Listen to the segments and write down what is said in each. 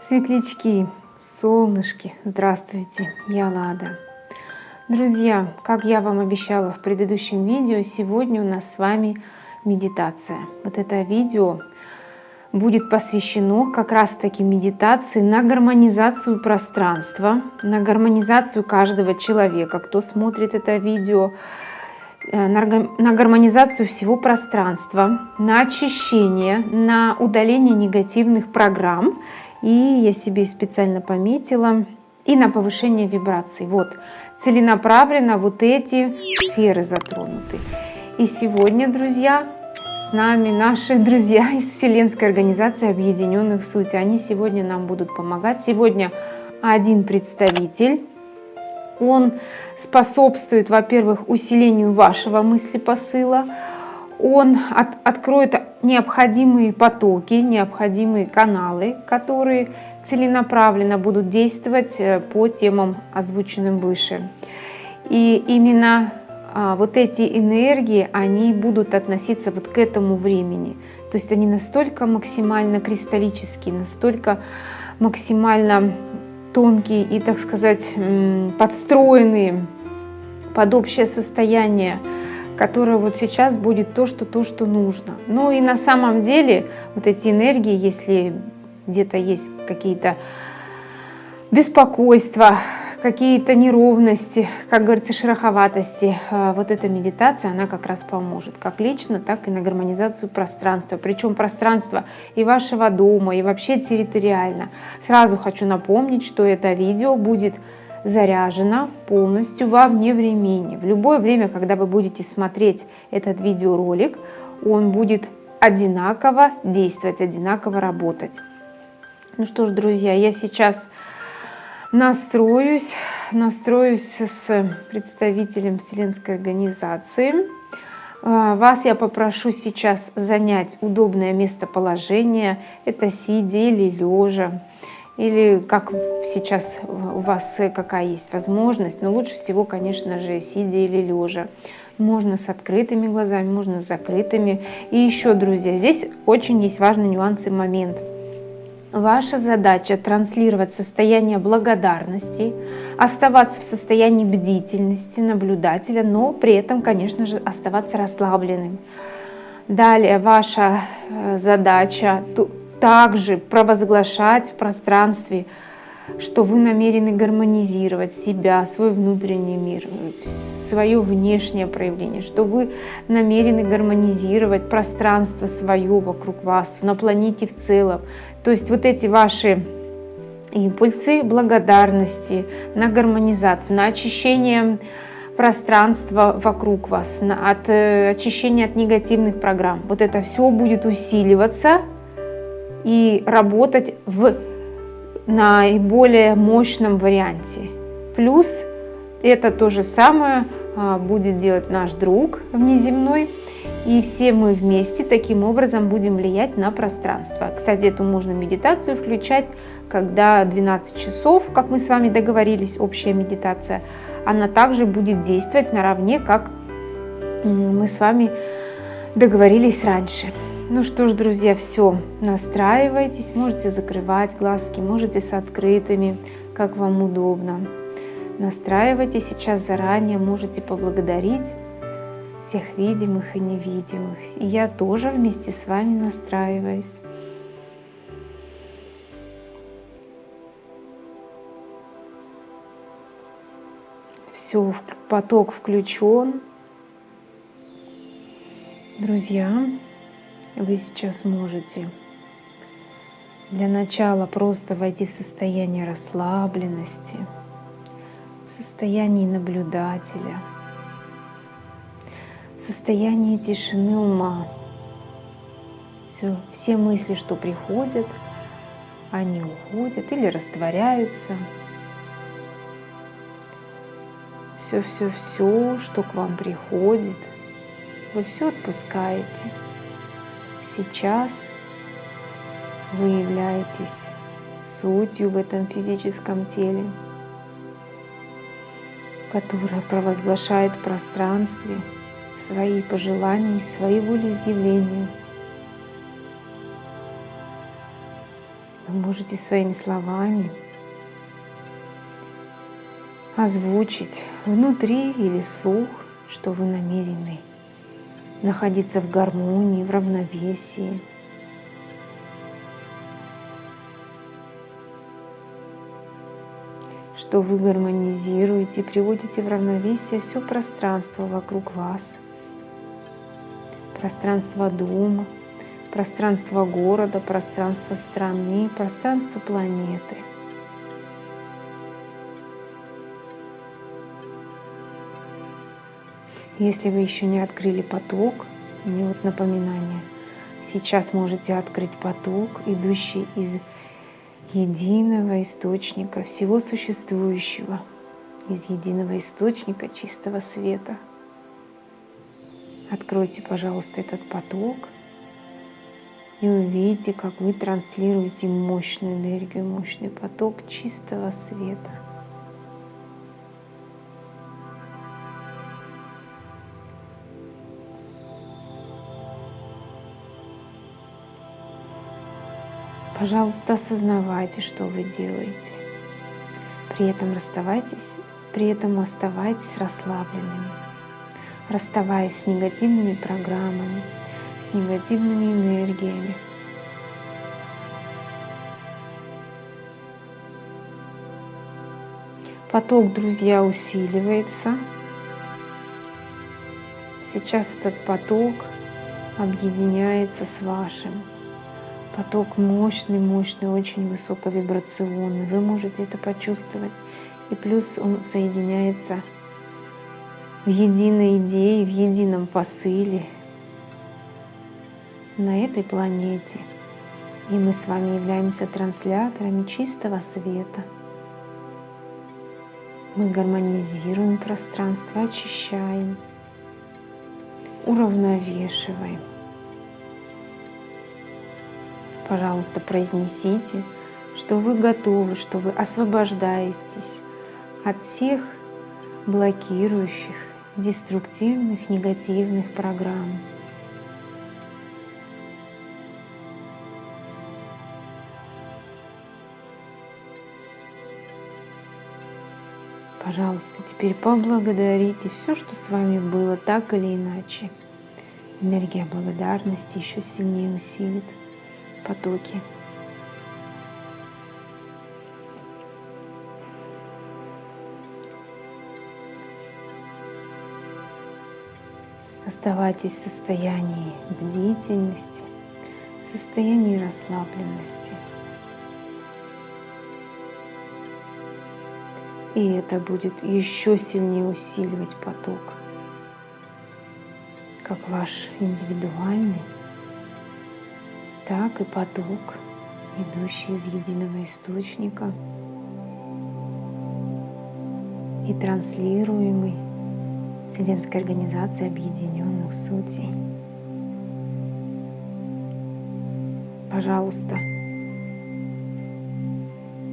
Светлячки, солнышки, здравствуйте, я Лада. Друзья, как я вам обещала в предыдущем видео, сегодня у нас с вами медитация. Вот это видео будет посвящено как раз таки медитации на гармонизацию пространства, на гармонизацию каждого человека, кто смотрит это видео, э, на гармонизацию всего пространства, на очищение, на удаление негативных программ и я себе специально пометила, и на повышение вибраций. Вот, целенаправленно вот эти сферы затронуты. И сегодня, друзья, с нами наши друзья из Вселенской Организации Объединенных Сути. Они сегодня нам будут помогать. Сегодня один представитель. Он способствует, во-первых, усилению вашего мыслепосыла, он от, откроет необходимые потоки, необходимые каналы, которые целенаправленно будут действовать э, по темам, озвученным выше. И именно а, вот эти энергии, они будут относиться вот к этому времени. То есть они настолько максимально кристаллические, настолько максимально тонкие и, так сказать, подстроенные под общее состояние которая вот сейчас будет то, что то, что нужно. Ну и на самом деле вот эти энергии, если где-то есть какие-то беспокойства, какие-то неровности, как говорится, шероховатости, э, вот эта медитация, она как раз поможет, как лично, так и на гармонизацию пространства. Причем пространство и вашего дома, и вообще территориально. Сразу хочу напомнить, что это видео будет заряжена полностью во вне времени. В любое время, когда вы будете смотреть этот видеоролик, он будет одинаково действовать, одинаково работать. Ну что ж, друзья, я сейчас настроюсь, настроюсь с представителем Вселенской организации. А, вас я попрошу сейчас занять удобное местоположение, это сидя или лежа или как сейчас у вас какая есть возможность, но лучше всего, конечно же, сидя или лежа. Можно с открытыми глазами, можно с закрытыми. И еще, друзья, здесь очень есть важный нюанс и момент. Ваша задача транслировать состояние благодарности, оставаться в состоянии бдительности, наблюдателя, но при этом, конечно же, оставаться расслабленным. Далее ваша э, задача также провозглашать в пространстве, что вы намерены гармонизировать себя, свой внутренний мир, свое внешнее проявление, что вы намерены гармонизировать пространство свое вокруг вас, на планете в целом. То есть вот эти ваши импульсы благодарности на гармонизацию, на очищение пространства вокруг вас, от э, очищения от негативных программ. Вот это все будет усиливаться и работать в наиболее мощном варианте. Плюс это то же самое а, будет делать наш друг внеземной. И все мы вместе таким образом будем влиять на пространство. Кстати, эту можно медитацию включать, когда 12 часов, как мы с вами договорились, общая медитация, она также будет действовать наравне, как мы с вами договорились раньше. Ну что ж, друзья, все, настраивайтесь, можете закрывать глазки, можете с открытыми, как вам удобно. Настраивайтесь сейчас заранее, можете поблагодарить всех видимых и невидимых. И я тоже вместе с вами настраиваюсь. Все, поток включен. Друзья, вы сейчас можете для начала просто войти в состояние расслабленности, в состоянии наблюдателя, в состоянии тишины ума. Все, все мысли, что приходят, они уходят или растворяются. Все-все-все, что к вам приходит, вы все отпускаете сейчас вы являетесь сутью в этом физическом теле, которая провозглашает в пространстве свои пожелания и свои волеизъявления. Вы можете своими словами озвучить внутри или вслух, что вы намерены находиться в гармонии, в равновесии. Что вы гармонизируете приводите в равновесие все пространство вокруг вас. Пространство дома, пространство города, пространство страны, пространство планеты – Если вы еще не открыли поток, мне вот напоминание, сейчас можете открыть поток, идущий из единого источника всего существующего, из единого источника чистого света. Откройте, пожалуйста, этот поток и увидите, как вы транслируете мощную энергию, мощный поток чистого света. Пожалуйста, осознавайте, что вы делаете. При этом расставайтесь, при этом оставайтесь расслабленными, расставаясь с негативными программами, с негативными энергиями. Поток, друзья, усиливается. Сейчас этот поток объединяется с вашим. Поток мощный, мощный, очень высоковибрационный. Вы можете это почувствовать. И плюс он соединяется в единой идее, в едином посыле на этой планете. И мы с вами являемся трансляторами чистого света. Мы гармонизируем пространство, очищаем, уравновешиваем пожалуйста, произнесите, что вы готовы, что вы освобождаетесь от всех блокирующих, деструктивных, негативных программ. Пожалуйста, теперь поблагодарите все, что с вами было так или иначе. Энергия благодарности еще сильнее усилит потоки. Оставайтесь в состоянии бдительности, в состоянии расслабленности. И это будет еще сильнее усиливать поток, как ваш индивидуальный так и поток, идущий из единого источника и транслируемый Вселенской организацией объединенных сутей. Пожалуйста,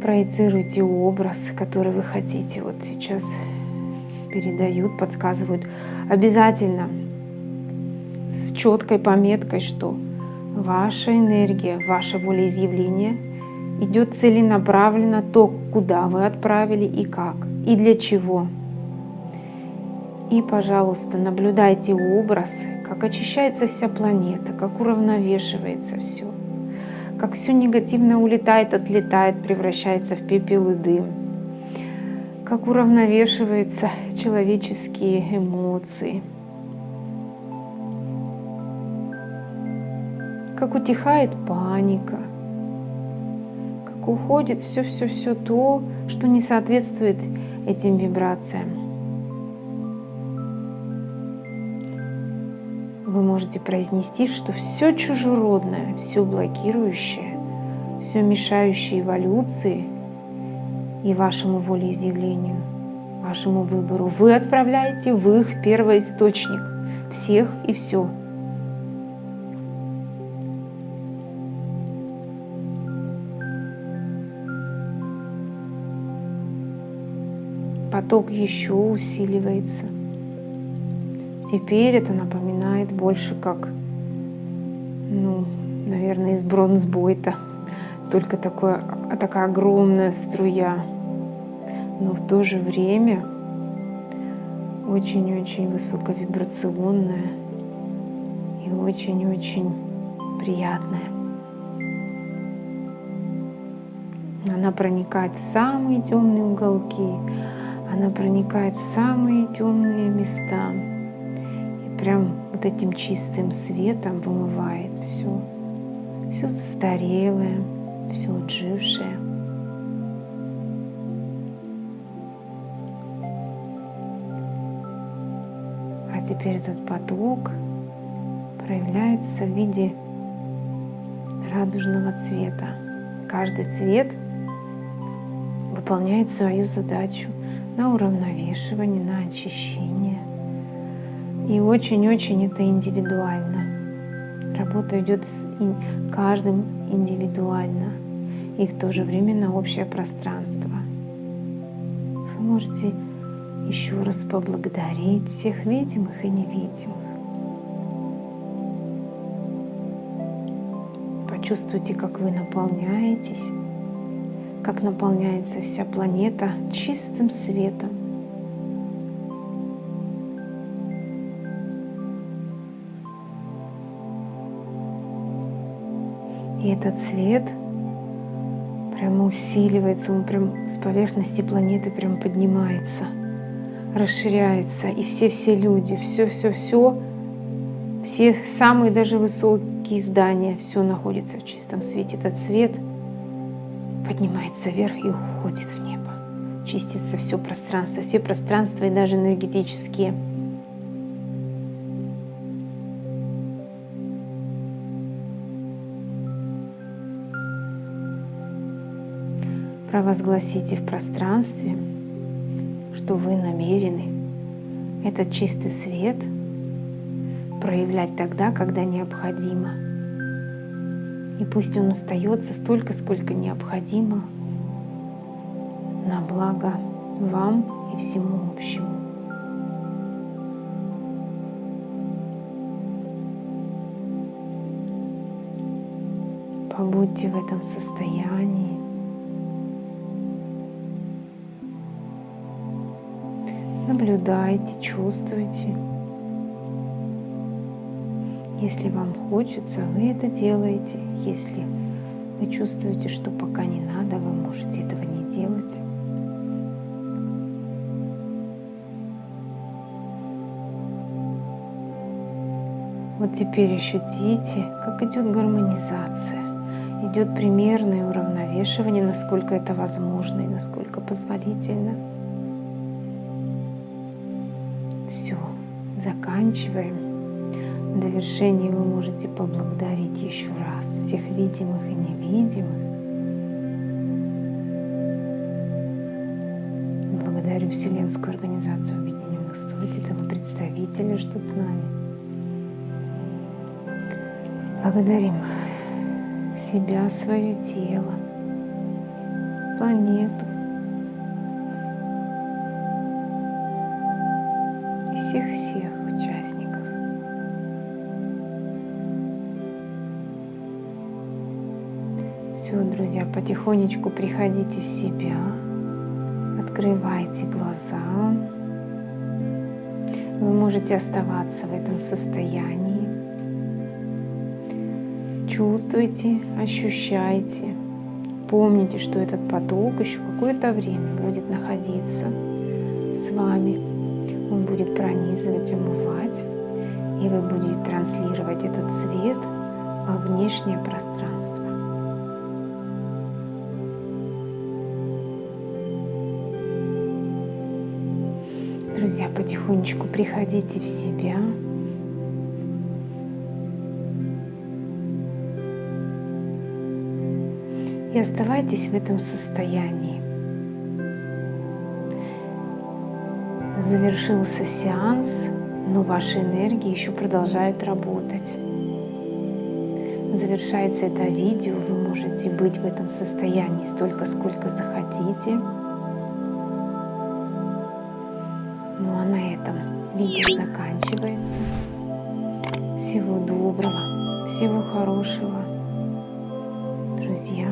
проецируйте образ, который вы хотите. Вот сейчас передают, подсказывают. Обязательно с четкой пометкой, что ваша энергия, ваше волеизъявление идет целенаправленно то, куда вы отправили и как, и для чего. И, пожалуйста, наблюдайте образ, как очищается вся планета, как уравновешивается все, как все негативное улетает, отлетает, превращается в пепел и дым, как уравновешиваются человеческие эмоции – как утихает паника, как уходит все-все-все то, что не соответствует этим вибрациям. Вы можете произнести, что все чужеродное, все блокирующее, все мешающее эволюции и вашему волеизъявлению, вашему выбору, вы отправляете в их первоисточник всех и все – поток еще усиливается. Теперь это напоминает больше как, ну, наверное, из бронзбойта. только такое, такая огромная струя, но в то же время очень-очень высоковибрационная и очень-очень приятная. Она проникает в самые темные уголки, она проникает в самые темные места и прям вот этим чистым светом вымывает все, все застарелое, все отжившее. А теперь этот поток проявляется в виде радужного цвета. Каждый цвет выполняет свою задачу на уравновешивание, на очищение. И очень-очень это индивидуально. Работа идет с каждым индивидуально и в то же время на общее пространство. Вы можете еще раз поблагодарить всех видимых и невидимых. Почувствуйте, как вы наполняетесь, как наполняется вся планета чистым светом. И этот свет прямо усиливается, он прям с поверхности планеты прям поднимается, расширяется. И все-все люди, все-все-все, все самые даже высокие здания, все находится в чистом свете. Этот свет поднимается вверх и уходит в небо. Чистится все пространство, все пространства и даже энергетические – провозгласите в пространстве, что вы намерены этот чистый свет проявлять тогда, когда необходимо. И пусть он остается столько, сколько необходимо на благо вам и всему общему. Побудьте в этом состоянии. Наблюдайте, чувствуйте. Если вам хочется, вы это делаете. Если вы чувствуете, что пока не надо, вы можете этого не делать. Вот теперь ощутите, как идет гармонизация. Идет примерное уравновешивание, насколько это возможно и насколько позволительно. заканчиваем. Довершении вы можете поблагодарить еще раз всех видимых и невидимых. Благодарю Вселенскую организацию Объединенных Суть, этого представителя, что с нами. Благодарим себя, свое тело, планету, всех-всех друзья, потихонечку приходите в себя, открывайте глаза. Вы можете оставаться в этом состоянии. Чувствуйте, ощущайте. Помните, что этот поток еще какое-то время будет находиться с вами он будет пронизывать, омывать, и вы будете транслировать этот цвет во внешнее пространство. Друзья, потихонечку приходите в себя. И оставайтесь в этом состоянии. завершился сеанс, но ваши энергии еще продолжают работать. Завершается это видео, вы можете быть в этом состоянии столько, сколько захотите. Ну а на этом видео заканчивается. Всего доброго, всего хорошего. Друзья.